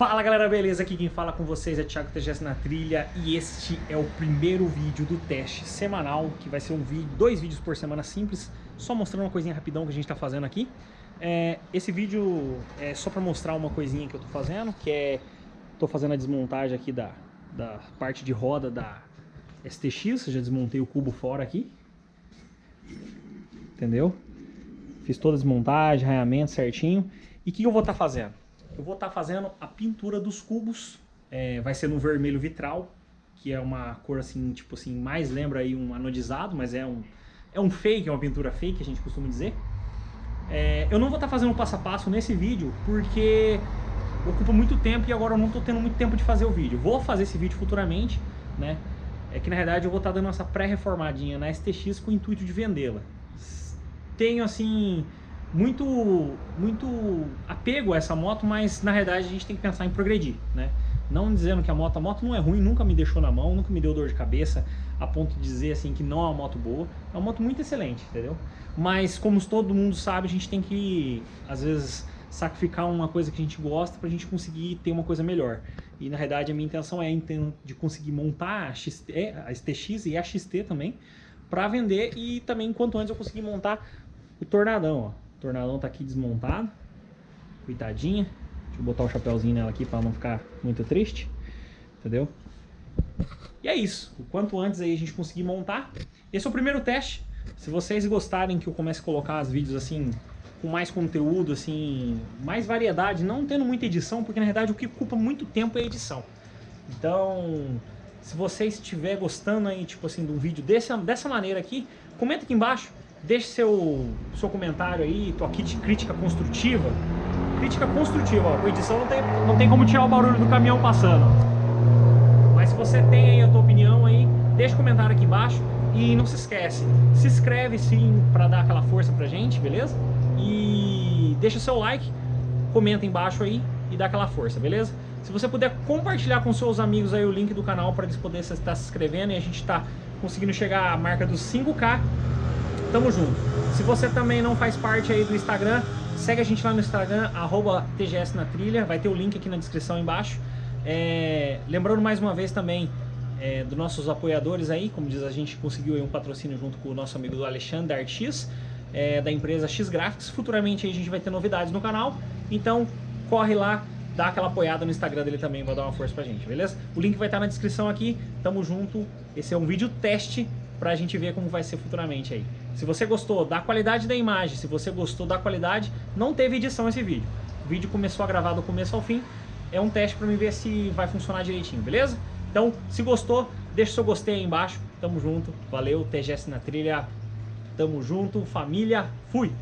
Fala galera, beleza? Aqui quem fala com vocês é Thiago TGS na trilha e este é o primeiro vídeo do teste semanal, que vai ser um vídeo, dois vídeos por semana simples, só mostrando uma coisinha rapidão que a gente tá fazendo aqui. É, esse vídeo é só para mostrar uma coisinha que eu tô fazendo, que é, tô fazendo a desmontagem aqui da, da parte de roda da STX, já desmontei o cubo fora aqui, entendeu? Fiz toda a desmontagem, raiamento certinho, e o que eu vou estar tá fazendo? Eu vou estar tá fazendo a pintura dos cubos, é, vai ser no vermelho vitral, que é uma cor assim, tipo assim, mais lembra aí um anodizado, mas é um, é um fake, é uma pintura fake, a gente costuma dizer. É, eu não vou estar tá fazendo passo a passo nesse vídeo, porque ocupa muito tempo e agora eu não estou tendo muito tempo de fazer o vídeo. Vou fazer esse vídeo futuramente, né? É que na verdade eu vou estar tá dando essa pré-reformadinha na STX com o intuito de vendê-la. Tenho assim muito, muito apego a essa moto, mas na realidade a gente tem que pensar em progredir, né? Não dizendo que a moto, a moto não é ruim, nunca me deixou na mão, nunca me deu dor de cabeça a ponto de dizer assim que não é uma moto boa. É uma moto muito excelente, entendeu? Mas como todo mundo sabe, a gente tem que, às vezes, sacrificar uma coisa que a gente gosta para a gente conseguir ter uma coisa melhor. E na realidade a minha intenção é de conseguir montar a, XT, a STX e a XT também para vender e também quanto antes eu conseguir montar o Tornadão, ó. O tornadão tá aqui desmontado. Coitadinha. Deixa eu botar o chapéuzinho nela aqui para não ficar muito triste. Entendeu? E é isso. O quanto antes aí a gente conseguir montar. Esse é o primeiro teste. Se vocês gostarem que eu comece a colocar os vídeos assim com mais conteúdo, assim, mais variedade, não tendo muita edição, porque na verdade o que ocupa muito tempo é a edição. Então, se vocês estiver gostando aí, tipo assim, de um vídeo desse, dessa maneira aqui, comenta aqui embaixo Deixe seu, seu comentário aí, tô aqui de crítica construtiva. Crítica construtiva, ó. Com edição não tem, não tem como tirar o barulho do caminhão passando. Mas se você tem aí a tua opinião aí, deixa o comentário aqui embaixo. E não se esquece, se inscreve sim para dar aquela força pra gente, beleza? E deixa seu like, comenta embaixo aí e dá aquela força, beleza? Se você puder compartilhar com seus amigos aí o link do canal para eles poderem estar se inscrevendo e a gente está conseguindo chegar à marca dos 5K, tamo junto. Se você também não faz parte aí do Instagram, segue a gente lá no Instagram, arroba TGS na trilha, vai ter o link aqui na descrição embaixo. É, lembrando mais uma vez também é, dos nossos apoiadores aí, como diz, a gente conseguiu um patrocínio junto com o nosso amigo do Alexandre Artis, é, da empresa X Graphics. Futuramente a gente vai ter novidades no canal, então corre lá, dá aquela apoiada no Instagram dele também, vai dar uma força pra gente, beleza? O link vai estar na descrição aqui, tamo junto. Esse é um vídeo teste pra gente ver como vai ser futuramente aí. Se você gostou da qualidade da imagem, se você gostou da qualidade, não teve edição esse vídeo. O vídeo começou a gravar do começo ao fim, é um teste pra mim ver se vai funcionar direitinho, beleza? Então, se gostou, deixa seu gostei aí embaixo. Tamo junto, valeu, TGS na trilha, tamo junto, família, fui!